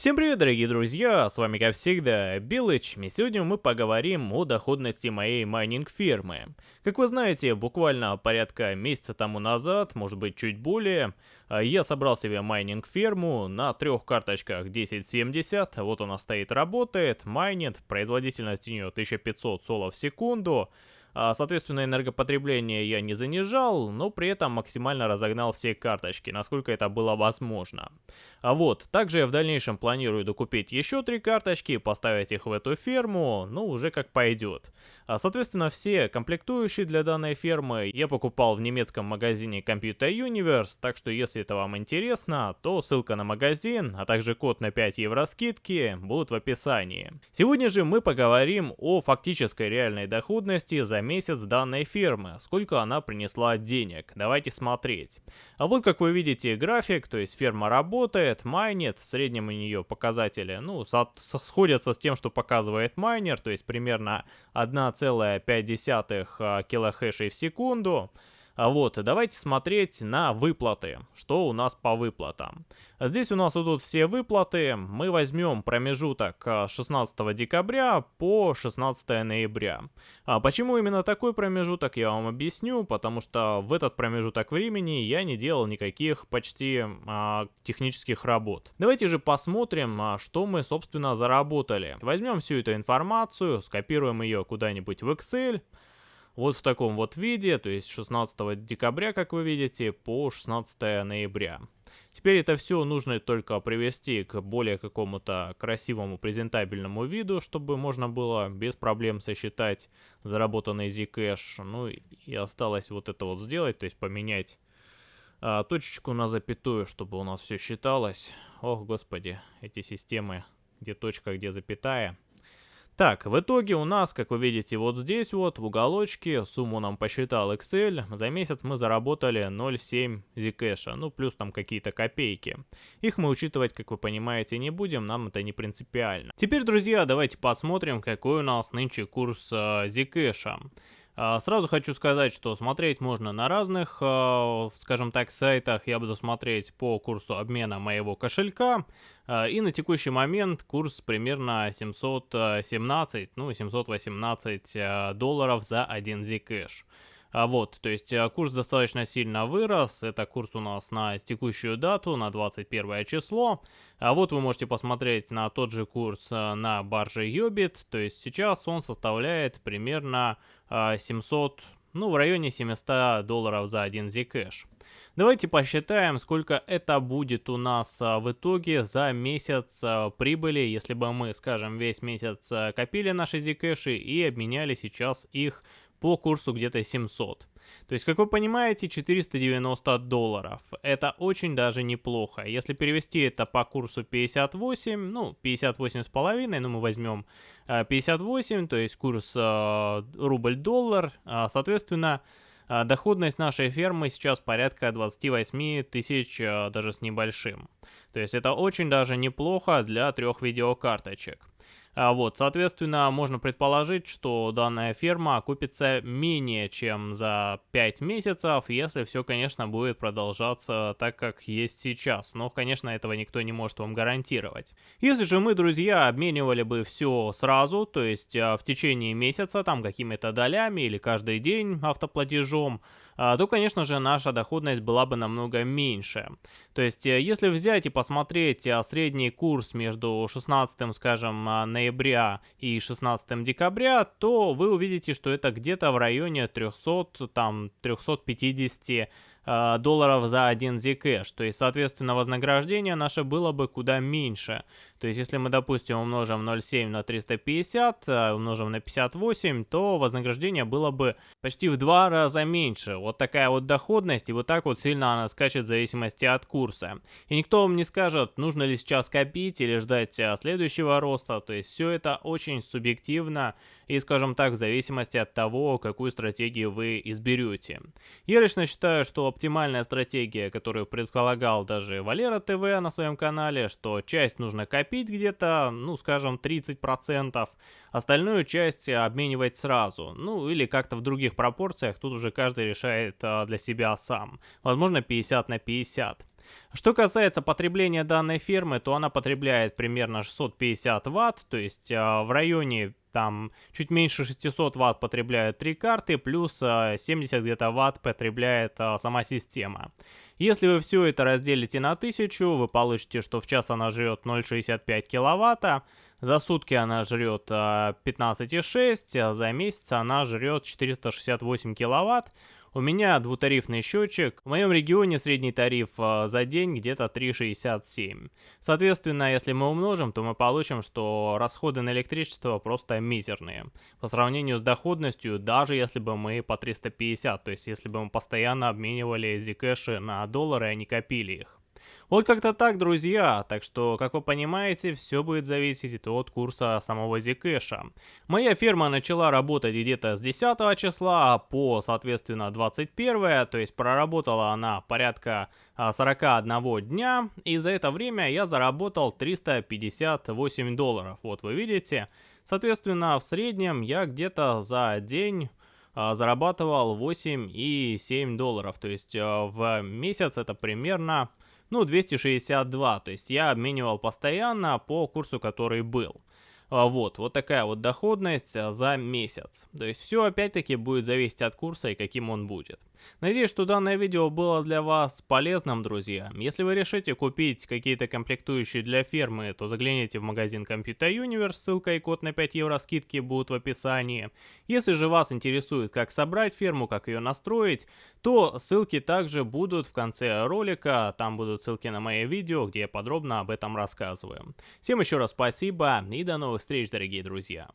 Всем привет, дорогие друзья, с вами как всегда Билыч, и сегодня мы поговорим о доходности моей майнинг фермы. Как вы знаете, буквально порядка месяца тому назад, может быть чуть более, а, я собрал себе майнинг ферму на трех карточках 1070, вот она стоит, работает, майнит, производительность у нее 1500 соло в секунду, соответственно, энергопотребление я не занижал, но при этом максимально разогнал все карточки, насколько это было возможно. А вот, также я в дальнейшем планирую докупить еще три карточки, поставить их в эту ферму, ну уже как пойдет. А, соответственно, все комплектующие для данной фермы я покупал в немецком магазине Computer Universe, так что если это вам интересно, то ссылка на магазин, а также код на 5 евро скидки будут в описании. Сегодня же мы поговорим о фактической реальной доходности за месяц данной фермы, сколько она принесла денег. Давайте смотреть. А вот как вы видите график, то есть ферма работает, майнит, в среднем у нее показатели, ну, сходятся с тем, что показывает майнер, то есть примерно 1,5 а, килохэшей в секунду. А вот, давайте смотреть на выплаты, что у нас по выплатам. Здесь у нас идут все выплаты, мы возьмем промежуток с 16 декабря по 16 ноября. А почему именно такой промежуток, я вам объясню, потому что в этот промежуток времени я не делал никаких почти а, технических работ. Давайте же посмотрим, а, что мы, собственно, заработали. Возьмем всю эту информацию, скопируем ее куда-нибудь в Excel, вот в таком вот виде, то есть 16 декабря, как вы видите, по 16 ноября. Теперь это все нужно только привести к более какому-то красивому презентабельному виду, чтобы можно было без проблем сосчитать заработанный Zcash. Ну и осталось вот это вот сделать, то есть поменять а, точечку на запятую, чтобы у нас все считалось. Ох, господи, эти системы, где точка, где запятая. Так, в итоге у нас, как вы видите, вот здесь вот, в уголочке, сумму нам посчитал Excel, за месяц мы заработали 0,7 Zcash, ну плюс там какие-то копейки. Их мы учитывать, как вы понимаете, не будем, нам это не принципиально. Теперь, друзья, давайте посмотрим, какой у нас нынче курс э. А, сразу хочу сказать, что смотреть можно на разных, а, скажем так, сайтах. Я буду смотреть по курсу обмена моего кошелька. А, и на текущий момент курс примерно 717, ну 718 долларов за 1 Zcash. Вот, то есть курс достаточно сильно вырос, это курс у нас на текущую дату, на 21 число. А вот вы можете посмотреть на тот же курс на барже Yobit, то есть сейчас он составляет примерно 700, э, ну в районе 700 долларов за один Zcash. Давайте посчитаем, сколько это будет у нас в итоге за месяц прибыли, если бы мы, скажем, весь месяц копили наши Zcash и обменяли сейчас их по курсу где-то 700. То есть, как вы понимаете, 490 долларов. Это очень даже неплохо. Если перевести это по курсу 58, ну, 58 с половиной, ну, мы возьмем 58, то есть курс э, рубль-доллар, а, соответственно, э, доходность нашей фермы сейчас порядка 28 тысяч, э, даже с небольшим. То есть это очень даже неплохо для трех видеокарточек. А вот, соответственно, можно предположить, что данная ферма окупится менее чем за 5 месяцев, если все, конечно, будет продолжаться так, как есть сейчас. Но, конечно, этого никто не может вам гарантировать. Если же мы, друзья, обменивали бы все сразу, то есть а, в течение месяца, там какими-то долями или каждый день автоплатежом, то, конечно же, наша доходность была бы намного меньше. То есть, э, если взять и посмотреть а, средний курс между 16, скажем, а, ноября и 16 декабря, то вы увидите, что это где-то в районе 300, там, 350 Э, долларов за один Zcash. То есть, соответственно, вознаграждение наше было бы куда меньше. То есть, если мы, допустим, умножим 0,7 на 350, э, умножим на 58, то вознаграждение было бы почти в два раза меньше. Вот такая вот доходность, и вот так вот сильно она скачет в зависимости от курса. И никто вам не скажет, нужно ли сейчас копить или ждать э, следующего роста. То есть, все это очень субъективно и, скажем так, в зависимости от того, какую стратегию вы изберете. Я лично считаю, что оптимальная стратегия, которую предполагал даже Валера ТВ на своем канале, что часть нужно копить где-то, ну, скажем, 30%, остальную часть обменивать сразу, ну, или как-то в других пропорциях, тут уже каждый решает а, для себя сам. Возможно, 50 на 50. Что касается потребления данной фирмы, то она потребляет примерно 650 ватт, то есть э, в районе там чуть меньше 600 ватт потребляют три карты, плюс 70 э, где-то ватт потребляет э, сама система. Если вы все это разделите на 1000, вы получите, что в час она жрет 0,65 киловатта, за сутки она жрет 15,6, а за месяц она жрет 468 киловатт. У меня двутарифный счетчик. В моем регионе средний тариф э, за день где-то 3,67. Соответственно, если мы умножим, то мы получим, что расходы на электричество просто мизерные. По сравнению с доходностью, даже если бы мы по 350, то есть если бы мы постоянно обменивали зикэши на доллары, а не копили их. Вот как-то так, друзья. Так что, как вы понимаете, все будет зависеть от курса самого Zcash. Моя фирма начала работать где-то с 10 числа по, соответственно, 21, то есть проработала она порядка 41 а, дня, и за это время я заработал 358 долларов. Вот вы видите. Соответственно, в среднем я где-то за день а, зарабатывал 8,7 долларов. То есть а, в месяц это примерно ну, 262, то есть я обменивал постоянно по курсу, который был. А, вот, вот такая вот доходность а, за месяц. То есть все опять-таки будет зависеть от курса и каким он будет. Надеюсь, что данное видео было для вас полезным, друзья. Если вы решите купить какие-то комплектующие для фермы, то загляните в магазин Computer Universe, ссылка и код на 5 евро скидки будут в описании. Если же вас интересует, как собрать ферму, как ее настроить, то ссылки также будут в конце ролика, там будут ссылки на мои видео, где я подробно об этом рассказываю. Всем еще раз спасибо и до новых встреч, дорогие друзья!